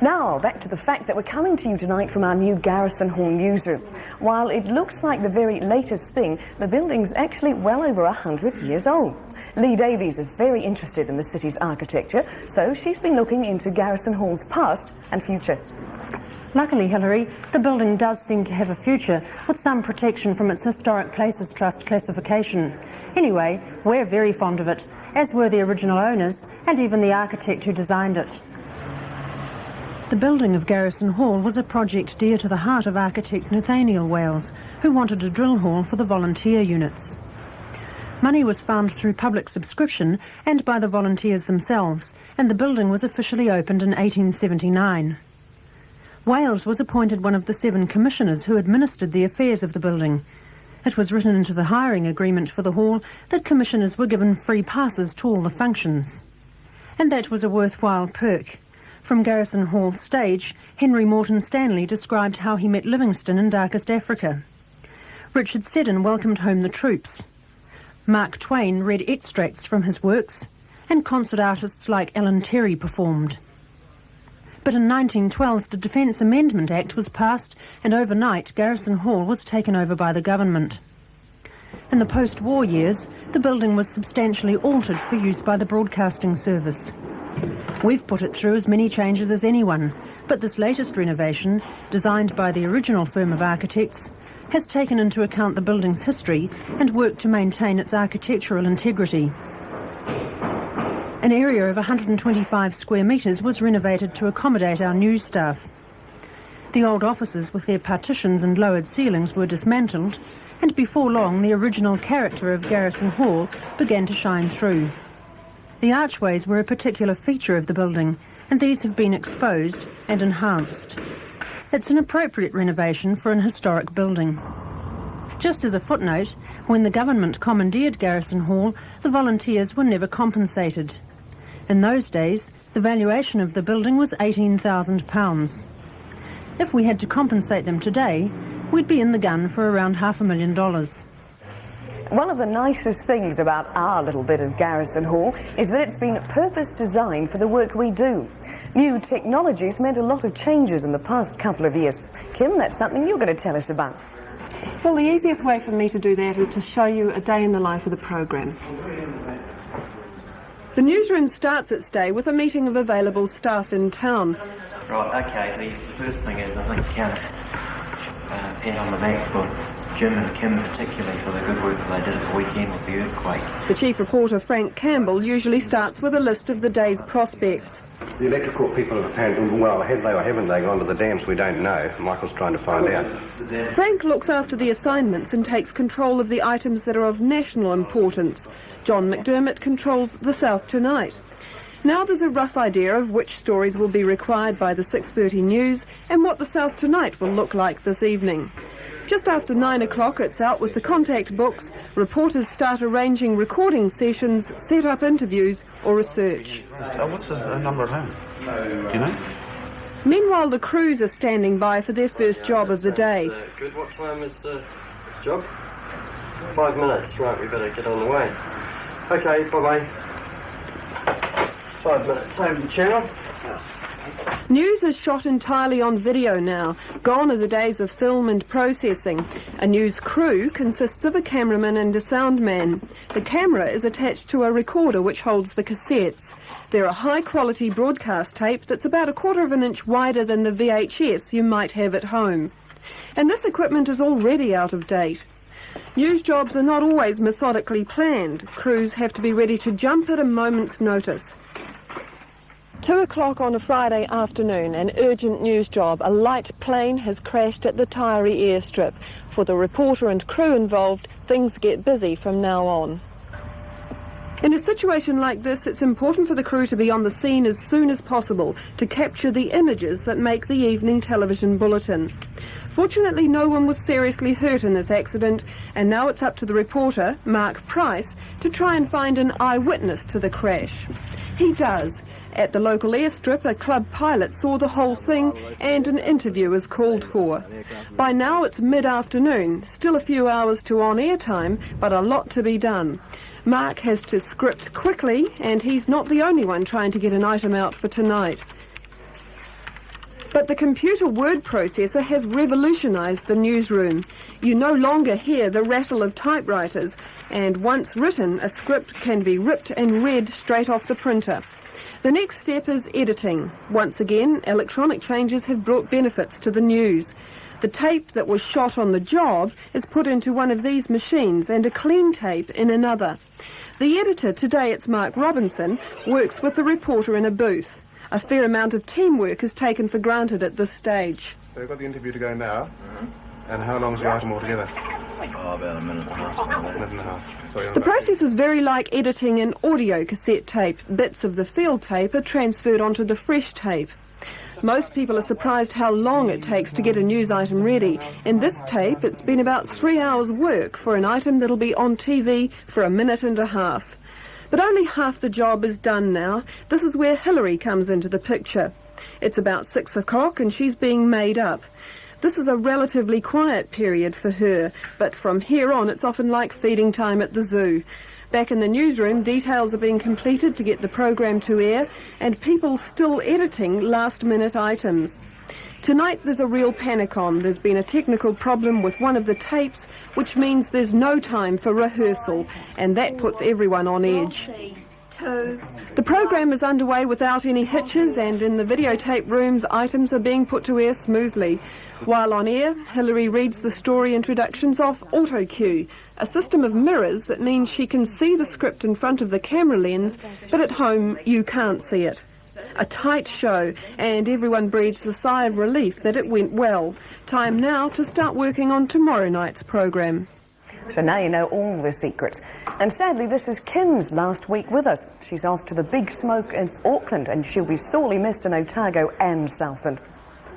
Now, back to the fact that we're coming to you tonight from our new Garrison Hall newsroom. While it looks like the very latest thing, the building's actually well over 100 years old. Lee Davies is very interested in the city's architecture, so she's been looking into Garrison Hall's past and future. Luckily, Hilary, the building does seem to have a future, with some protection from its Historic Places Trust classification. Anyway, we're very fond of it, as were the original owners, and even the architect who designed it. The building of Garrison Hall was a project dear to the heart of architect Nathaniel Wales, who wanted a drill hall for the volunteer units. Money was found through public subscription and by the volunteers themselves, and the building was officially opened in 1879. Wales was appointed one of the seven commissioners who administered the affairs of the building. It was written into the hiring agreement for the hall that commissioners were given free passes to all the functions. And that was a worthwhile perk. From Garrison Hall stage, Henry Morton Stanley described how he met Livingstone in darkest Africa. Richard Seddon welcomed home the troops. Mark Twain read extracts from his works, and concert artists like Ellen Terry performed. But in 1912, the Defence Amendment Act was passed, and overnight, Garrison Hall was taken over by the government. In the post-war years, the building was substantially altered for use by the Broadcasting Service. We've put it through as many changes as anyone, but this latest renovation, designed by the original firm of architects, has taken into account the building's history and worked to maintain its architectural integrity. An area of 125 square metres was renovated to accommodate our new staff. The old offices with their partitions and lowered ceilings were dismantled, and before long the original character of Garrison Hall began to shine through. The archways were a particular feature of the building, and these have been exposed and enhanced. It's an appropriate renovation for an historic building. Just as a footnote, when the government commandeered Garrison Hall, the volunteers were never compensated. In those days, the valuation of the building was £18,000. If we had to compensate them today, we'd be in the gun for around half a million dollars. One of the nicest things about our little bit of Garrison Hall is that it's been purpose designed for the work we do. New technologies meant a lot of changes in the past couple of years. Kim, that's something you're going to tell us about. Well, the easiest way for me to do that is to show you a day in the life of the program. The newsroom starts its day with a meeting of available staff in town. Right, okay, the first thing is I think count uh, pat on the back for Jim and Kim particularly for the good work they did at the weekend with the earthquake. The chief reporter, Frank Campbell, usually starts with a list of the day's prospects. The electrical people have apparently, well, have they or haven't they gone to the dams? We don't know. Michael's trying to find out. Frank looks after the assignments and takes control of the items that are of national importance. John McDermott controls the South Tonight. Now there's a rough idea of which stories will be required by the 6.30 news and what the South Tonight will look like this evening. Just after nine o'clock, it's out with the contact books. Reporters start arranging recording sessions, set up interviews or research. Uh, what's his uh, number at home? Do you know? Meanwhile, the crews are standing by for their first job of the day. Good. What time is the job? Five minutes. Right, we better get on the way. Okay, bye-bye. Five minutes over the channel. News is shot entirely on video now. Gone are the days of film and processing. A news crew consists of a cameraman and a soundman. The camera is attached to a recorder which holds the cassettes. They're a high quality broadcast tape that's about a quarter of an inch wider than the VHS you might have at home. And this equipment is already out of date. News jobs are not always methodically planned. Crews have to be ready to jump at a moment's notice. Two o'clock on a Friday afternoon, an urgent news job. A light plane has crashed at the Taieri airstrip. For the reporter and crew involved, things get busy from now on. In a situation like this, it's important for the crew to be on the scene as soon as possible to capture the images that make the evening television bulletin. Fortunately, no one was seriously hurt in this accident, and now it's up to the reporter, Mark Price, to try and find an eyewitness to the crash. He does. At the local airstrip, a club pilot saw the whole thing and an interview is called for. By now it's mid-afternoon, still a few hours to on-air time, but a lot to be done. Mark has to script quickly, and he's not the only one trying to get an item out for tonight. But the computer word processor has revolutionised the newsroom. You no longer hear the rattle of typewriters, and once written, a script can be ripped and read straight off the printer. The next step is editing. Once again, electronic changes have brought benefits to the news. The tape that was shot on the job is put into one of these machines and a clean tape in another. The editor, today it's Mark Robinson, works with the reporter in a booth. A fair amount of teamwork is taken for granted at this stage. So we've got the interview to go now. And how long is the item altogether? Oh, about a minute minute and a half. Sorry, The process is very like editing an audio cassette tape. Bits of the field tape are transferred onto the fresh tape. Most people are surprised how long it takes to get a news item ready. In this tape, it's been about three hours' work for an item that'll be on TV for a minute and a half. But only half the job is done now. This is where Hillary comes into the picture. It's about six o'clock and she's being made up. This is a relatively quiet period for her, but from here on it's often like feeding time at the zoo. Back in the newsroom, details are being completed to get the program to air, and people still editing last minute items. Tonight there's a real panic on. There's been a technical problem with one of the tapes, which means there's no time for rehearsal, and that puts everyone on edge. The program is underway without any hitches, and in the videotape rooms, items are being put to air smoothly. While on air, Hillary reads the story introductions off AutoCue, a system of mirrors that means she can see the script in front of the camera lens, but at home you can't see it. A tight show, and everyone breathes a sigh of relief that it went well. Time now to start working on tomorrow night's program. So now you know all the secrets. And sadly, this is Kim's last week with us. She's off to the big smoke in Auckland and she'll be sorely missed in Otago and Southland.